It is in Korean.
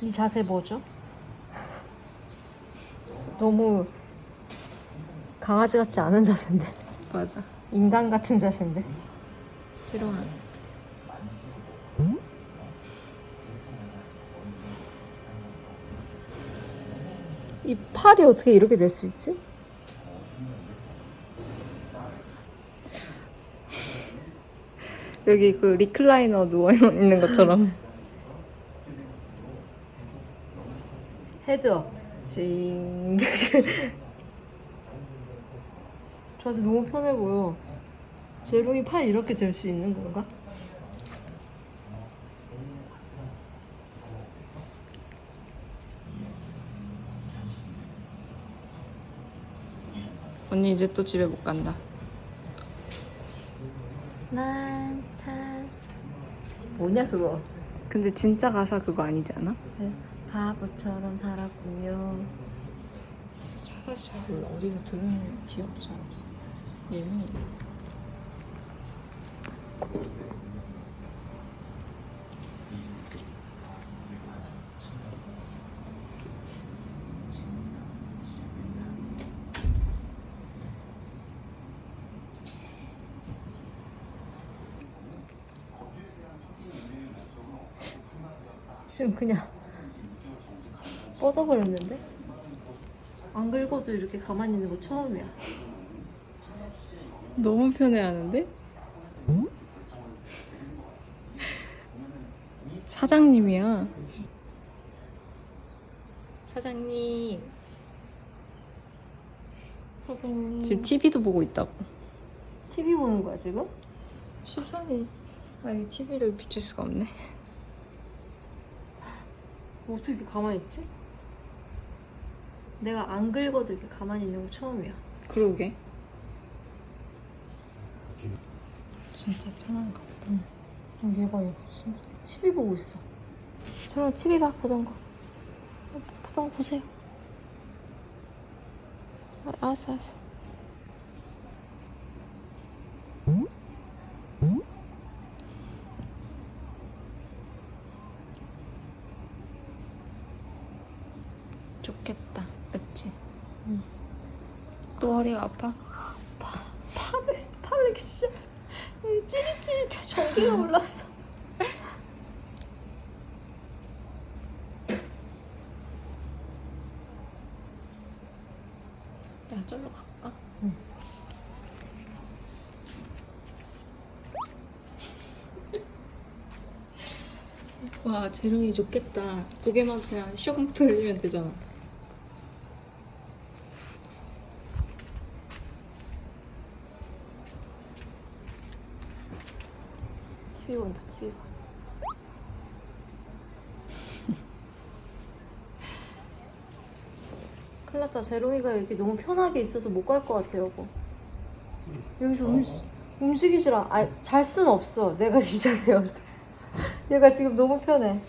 이 자세 뭐죠? 너무 강아지 같지 않은 자세인데 맞아. 인간 같은 자세인데 지롱아. 이 팔이 어떻게 이렇게 될 수 있지? 여기 그 리클라이너 누워 있는 것처럼. 헤드업 징 자세 너무 편해 보여 제롱이 팔 이렇게 될 수 있는 건가? 언니 이제 또 집에 못 간다. 난 참 뭐냐 그거 근데 진짜 가사 그거 아니지 않아? 네, 바보처럼 살았군요 사실 잘 몰라. 어디서 들은 기억도 잘 없어. 얘는 지금 그냥 뻗어버렸는데? 안 긁어도 이렇게 가만히 있는 거 처음이야 너무 편해하는데? 사장님이야. 사장님. 선생님 지금 TV도 보고 있다고. TV 보는 거야 지금? 시선이 아니 TV를 비출 수가 없네. 어떻게 이렇게 가만히 있지? 내가 안 긁어도 이렇게 가만히 있는 거 처음이야. 그러게. 진짜 편한가 보다. 어, 얘봐 얘 진짜 TV 보고 있어. 저랑 TV 봐 보던 거. 어, 보던 거 보세요. 아, 알았어 알았어 좋겠다. 그치? 응. 또 허리가 아파? 팔을 팔을 진짜 찌릿찌릿해 전기가 올랐어 내가 절로 갈까? 응. 와 재롱이 좋겠다. 고개만 그냥 슉 돌리면 되잖아. TV 본다 TV 봐 큰일 났다 제롱이가 이렇게 너무 편하게 있어서 못 갈 것 같아 여보 여기서 음식, 움직이질 않아 잘 수는 없어. 내가 진짜 세워서. 얘가 지금 너무 편해